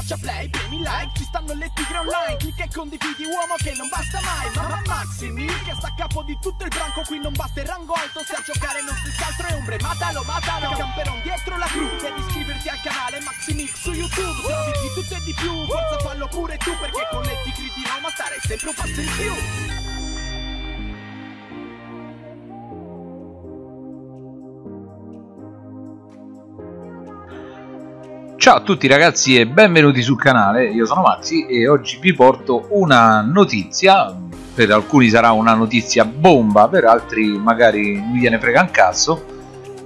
schiaccia play, premi like Ci stanno le tigre online Clicca e condividi uomo che non basta mai Mamma Maximi che sta a capo di tutto il branco Qui non basta il rango alto Se a giocare non si altro è ombre Matalo, matalo Camperon dietro la crew Devi iscriverti al canale Maximix su YouTube Se di tutto e di più Forza fallo pure tu Perché con le tigre di Roma stare sempre un passo in più Ciao a tutti ragazzi e benvenuti sul canale, io sono Maxi e oggi vi porto una notizia, per alcuni sarà una notizia bomba, per altri magari non gliene frega un cazzo,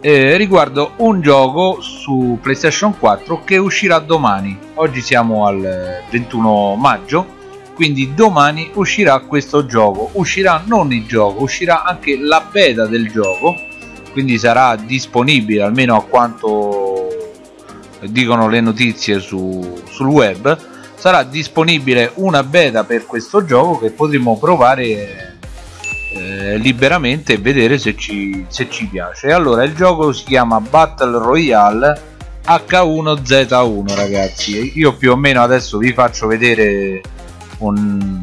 eh, riguardo un gioco su PlayStation 4 che uscirà domani, oggi siamo al 21 maggio, quindi domani uscirà questo gioco, uscirà non il gioco, uscirà anche la beta del gioco, quindi sarà disponibile almeno a quanto dicono le notizie su, sul web sarà disponibile una beta per questo gioco che potremo provare eh, liberamente e vedere se ci, se ci piace. Allora il gioco si chiama Battle Royale H1Z1 ragazzi. Io più o meno adesso vi faccio vedere un,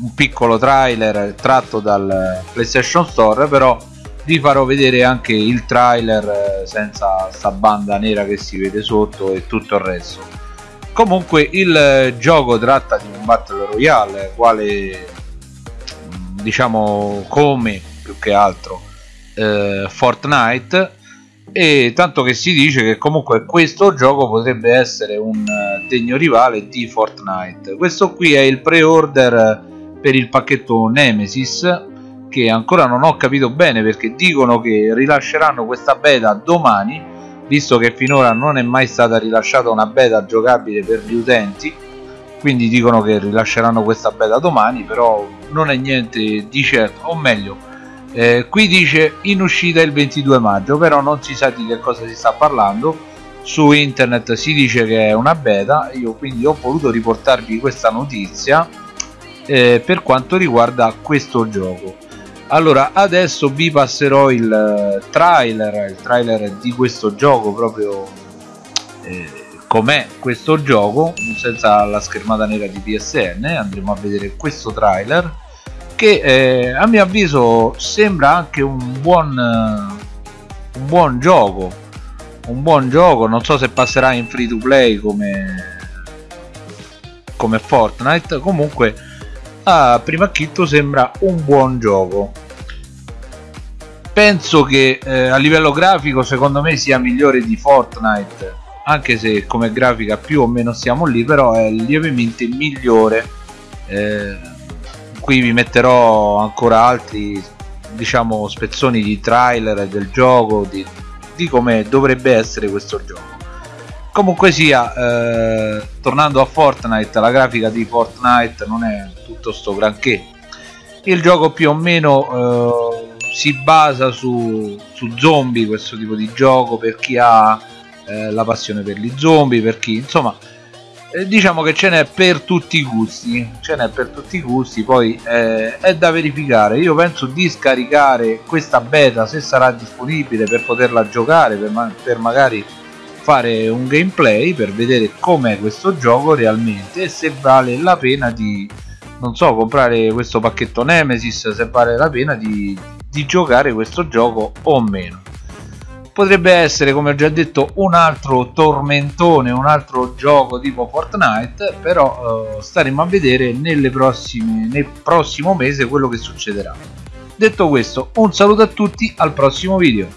un piccolo trailer tratto dal PlayStation Store però vi farò vedere anche il trailer eh, senza sta banda nera che si vede sotto e tutto il resto. Comunque il eh, gioco tratta di un battle royale quale mm, diciamo come più che altro eh, Fortnite e tanto che si dice che comunque questo gioco potrebbe essere un eh, degno rivale di Fortnite. Questo qui è il pre-order per il pacchetto Nemesis che ancora non ho capito bene perché dicono che rilasceranno questa beta domani visto che finora non è mai stata rilasciata una beta giocabile per gli utenti. Quindi dicono che rilasceranno questa beta domani però non è niente di certo. O meglio eh, qui dice in uscita il 22 maggio però non si sa di che cosa si sta parlando. Su internet si dice che è una beta. Io quindi ho voluto riportarvi questa notizia eh, per quanto riguarda questo gioco allora adesso vi passerò il eh, trailer il trailer di questo gioco proprio eh, com'è questo gioco senza la schermata nera di PSN andremo a vedere questo trailer che eh, a mio avviso sembra anche un buon uh, un buon gioco un buon gioco non so se passerà in free to play come come Fortnite comunque a prima acchitto sembra un buon gioco penso che eh, a livello grafico secondo me sia migliore di Fortnite anche se come grafica più o meno siamo lì però è lievemente migliore. Eh, qui vi metterò ancora altri diciamo spezzoni di trailer del gioco di, di come dovrebbe essere questo gioco. Comunque sia eh, tornando a Fortnite la grafica di Fortnite non è tutto sto granché. Il gioco più o meno eh, si basa su, su, zombie questo tipo di gioco per chi ha eh, la passione per gli zombie per chi insomma eh, diciamo che ce n'è per tutti i gusti ce n'è per tutti i gusti poi eh, è da verificare. Io penso di scaricare questa beta se sarà disponibile per poterla giocare per, ma per magari fare un gameplay per vedere com'è questo gioco realmente e se vale la pena di non so comprare questo pacchetto Nemesis se vale la pena di di giocare questo gioco o meno. Potrebbe essere come ho già detto un altro tormentone un altro gioco tipo Fortnite però eh, staremo a vedere prossime, nel prossimo mese quello che succederà. Detto questo un saluto a tutti al prossimo video